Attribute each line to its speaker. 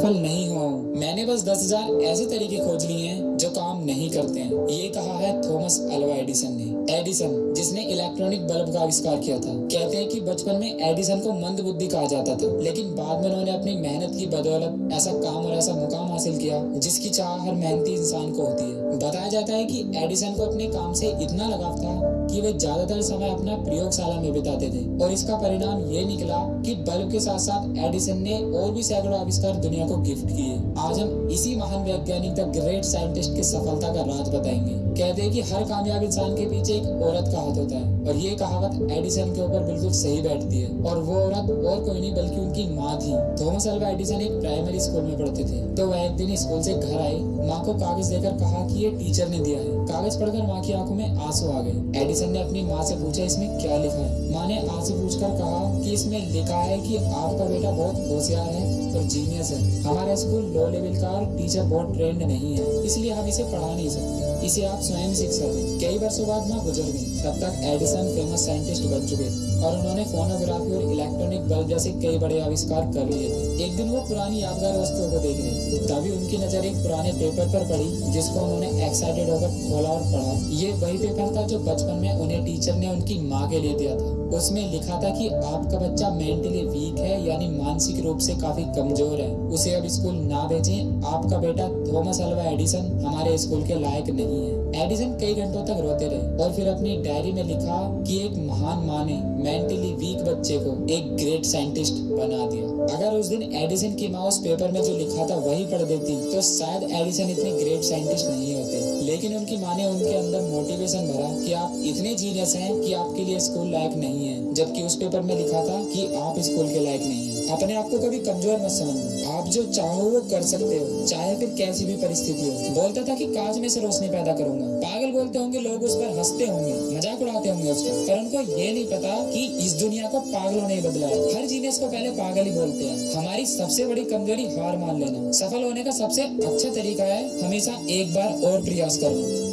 Speaker 1: सफल नहीं हुआ हूँ। मैंने बस दस हज़ार ऐसे तरीके खोज लिए हैं जो काम नहीं करते हैं। ये कहा है थॉमस अल्वा एडिसन ने। एडिसन, जिसने इलेक्ट्रॉनिक बल्ब का आविष्कार किया था। कहते हैं कि बचपन में एडिसन को मंद बुद्धि कहा जाता था। लेकिन बाद में उन्होंने अपनी मेहनत की बदौलत ऐसा काम और ऐसा मुकाम हासिल किया, जिसकी चाह हर मेहनती इंसान को होती है। बताया जाता है कि एडिसन को अपने काम से इतना लगाव था कि वे ज़्यादातर समय अपना प्रयोगशाला में बिताते थे। और इसका परिणाम ये निकला कि बल्ब के साथ साथ एडिसन ने और भी सैकड़ों आविष्कार दुनिया को गिफ्ट किए। आज हम इसी महान वैज्ञानिक द ग्रेट साइंटिस्ट की सफलता का राज बताएँगे। कहते हैं कि हर कामयाब इंसान के पीछे एक औरत का हाथ होता है और ये कहावत एडिसन के ऊपर बिल्कुल सही बैठती है। और वो औरत और कोई नहीं, बल्कि उनकी माँ थी। थॉमस अल्वा एडिसन एक प्राइमरी स्कूल में पढ़ते थे। तो वह एक दिन स्कूल से घर आए, माँ को कागज़ देकर कहा कि ये टीचर ने दिया है। कागज़ पढ़कर माँ की आँखों में आँसू आ गए। एडिसन ने अपनी माँ से पूछा, इसमें क्या लिखा है? माँ ने आँसू पूछकर कहा कि इसमें लिखा है कि आपका बेटा बहुत होशियार है और जीनियस है। हमारा स्कूल लो लेवल का टीचर बहुत ट्रेंड नहीं है, इसलिए हम इसे पढ़ा नहीं सकते। इसे आप स्वयं सीख सकते कई वर्षों बाद माँ गुजर गई तब तक एडिसन फ़ेमस साइंटिस्ट बन चुके और उन्होंने फोनोग्राफी और इलेक्ट्रॉनिक बल्ब जैसे कई बड़े आविष्कार कर लिए थे। एक दिन वो पुरानी यादगार वस्तुओं को देख रहे तभी उनकी नज़र एक पुराने पेपर पर पड़ी, जिसको उन्होंने एक्साइटेड होकर खोला और पढ़ा। ये वही पेपर था जो बचपन में उन्हें टीचर ने उनकी माँ के लिए दिया था। उसमें लिखा था कि आपका बच्चा मेंटली वीक है, यानी मानसिक रूप से काफ़ी कमज़ोर है। उसे अब स्कूल ना भेजें। आपका बेटा थॉमस अल्वा एडिसन हमारे स्कूल के लायक नहीं है। एडिसन कई घंटों तक रोते रहे और फिर अपनी डायरी में लिखा कि एक महान माँ ने मेंटली वीक बच्चे को एक ग्रेट साइंटिस्ट बना दिया। अगर उस दिन एडिसन की माँ उस पेपर में जो लिखा था वही पढ़ देती तो शायद एडिसन इतने ग्रेट साइंटिस्ट नहीं होते। लेकिन उनकी माँ ने उनके अंदर मोटिवेशन भरा कि आप इतने जीनियस हैं कि आपके लिए स्कूल लायक नहीं है। जबकि उस पेपर में लिखा था कि आप स्कूल के लायक नहीं है। अपने आप को कभी कमज़ोर मत समझना। आप जो चाहो वो कर सकते हो, चाहे फिर कैसी भी परिस्थिति हो। बोलता था कि काज में से रोशनी पैदा करूँगा। पागल बोलते होंगे, लोग उस पर हँसते होंगे, मज़ाक उड़ाते होंगे उसका पर। उनको ये नहीं पता कि इस दुनिया को पागलों ने बदला है। हर जीनियस को पहले पागल ही बोलते हैं। हमारी सबसे बड़ी कमज़ोरी हार मान लेना। सफल होने का सबसे अच्छा तरीका है, हमेशा एक बार और प्रयास करना।